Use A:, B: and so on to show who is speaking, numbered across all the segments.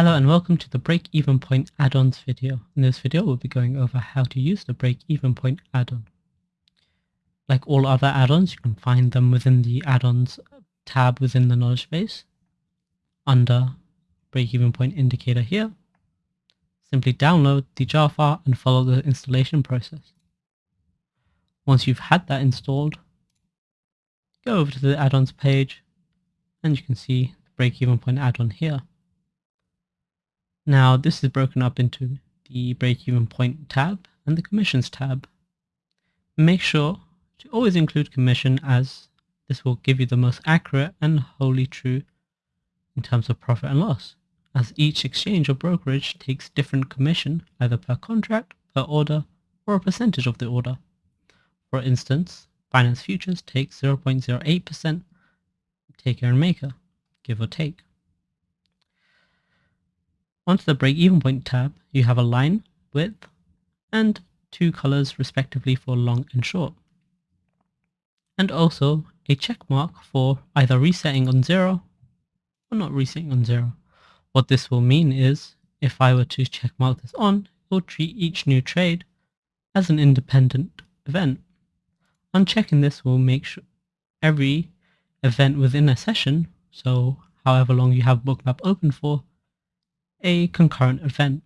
A: Hello and welcome to the break-even point add-ons video. In this video we'll be going over how to use the break-even point add-on. Like all other add-ons, you can find them within the add-ons tab within the knowledge base under break-even point indicator here. Simply download the jar file and follow the installation process. Once you've had that installed, go over to the add-ons page and you can see the break-even point add-on here. Now this is broken up into the break-even point tab and the commissions tab. Make sure to always include commission as this will give you the most accurate and wholly true in terms of profit and loss, as each exchange or brokerage takes different commission either per contract, per order, or a percentage of the order. For instance, Binance Futures takes 0.08% taker and maker, give or take. Onto the break-even point tab, you have a line, width, and two colors respectively for long and short. And also a check mark for either resetting on zero or not resetting on zero. What this will mean is if I were to check mark this on, it will treat each new trade as an independent event. Unchecking this will make sure every event within a session, so however long you have bookmap open for, a concurrent event.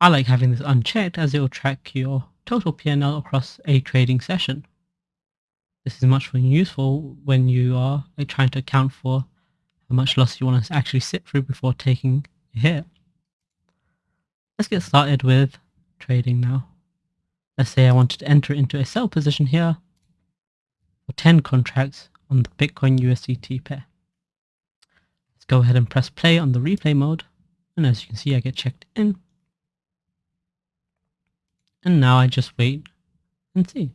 A: I like having this unchecked as it will track your total PNL across a trading session. This is much more useful when you are trying to account for how much loss you want to actually sit through before taking a hit. Let's get started with trading now. Let's say I wanted to enter into a sell position here for 10 contracts on the Bitcoin USDT pair go ahead and press play on the replay mode. And as you can see, I get checked in. And now I just wait and see.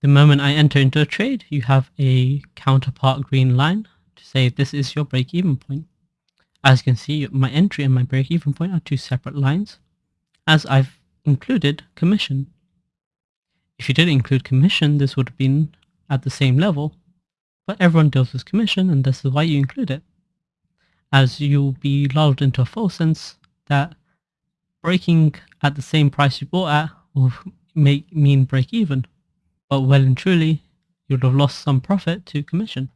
A: The moment I enter into a trade, you have a counterpart green line to say this is your break-even point. As you can see, my entry and my break-even point are two separate lines, as I've included commission. If you did include commission, this would have been at the same level, but everyone deals with commission and this is why you include it. As you'll be lulled into a false sense that breaking at the same price you bought at will make mean break even. But well and truly, you'd have lost some profit to commission.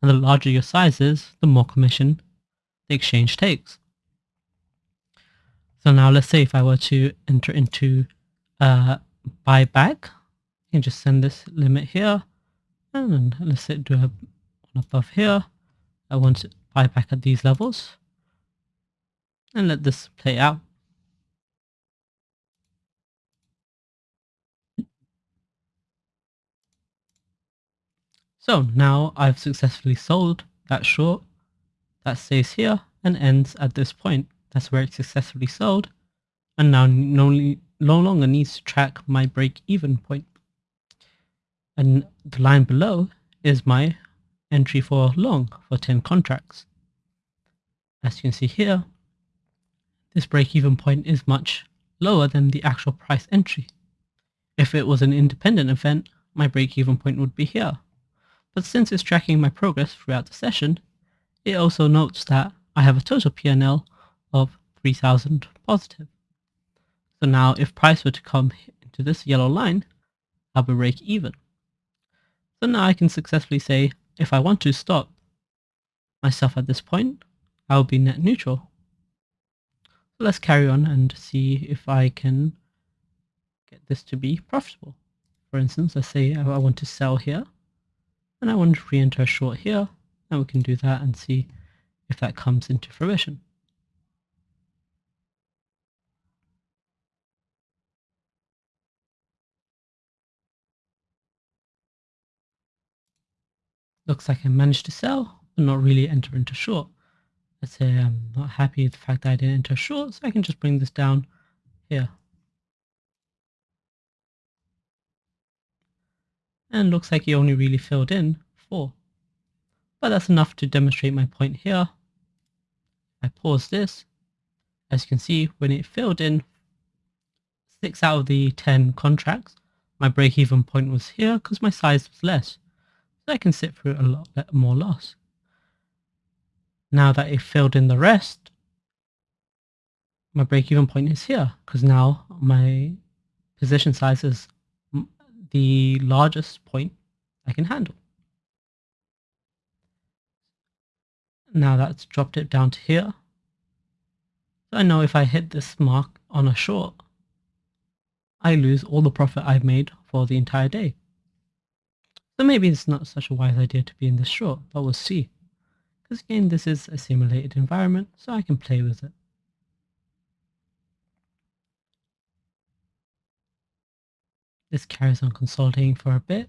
A: And the larger your size is, the more commission the exchange takes. So now let's say if I were to enter into uh, buyback, I can just send this limit here and let's do a one above here. I want to buy back at these levels and let this play out. So now I've successfully sold that short that stays here and ends at this point. That's where it's successfully sold and now no, no longer needs to track my break even point and the line below is my entry for long for 10 contracts. As you can see here, this break-even point is much lower than the actual price entry. If it was an independent event, my break-even point would be here. But since it's tracking my progress throughout the session, it also notes that I have a total PNL of 3000 positive. So now if price were to come into this yellow line, I'll be break even. So now I can successfully say, if I want to stop myself at this point, I'll be net neutral. So let's carry on and see if I can get this to be profitable. For instance, let's say I want to sell here and I want to re-enter a short here and we can do that and see if that comes into fruition. Looks like I managed to sell, but not really enter into short. Let's say I'm not happy with the fact that I didn't enter short, so I can just bring this down here. And looks like he only really filled in four. But that's enough to demonstrate my point here. I pause this. As you can see, when it filled in six out of the 10 contracts, my break-even point was here because my size was less. I can sit through a lot more loss. now that it filled in the rest, my break-even point is here because now my position size is the largest point I can handle. Now that's dropped it down to here. So I know if I hit this mark on a short, I lose all the profit I've made for the entire day. So maybe it's not such a wise idea to be in this short, but we'll see. Because again, this is a simulated environment, so I can play with it. This carries on consolidating for a bit.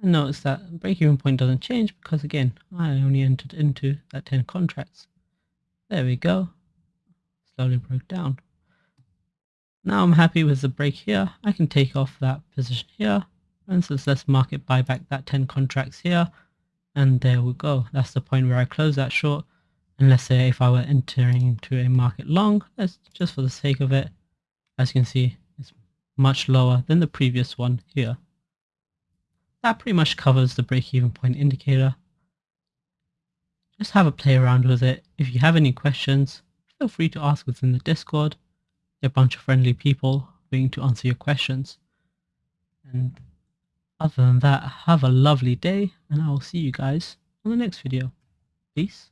A: And notice that break-even point doesn't change because again, I only entered into that 10 contracts. There we go. Slowly broke down. Now I'm happy with the break here. I can take off that position here. For instance, let's market buy back that 10 contracts here. And there we go. That's the point where I close that short. And let's say if I were entering into a market long, let's just for the sake of it, as you can see, it's much lower than the previous one here. That pretty much covers the break-even point indicator. Just have a play around with it. If you have any questions, feel free to ask within the Discord. A bunch of friendly people waiting to answer your questions. And other than that, have a lovely day and I will see you guys on the next video. Peace.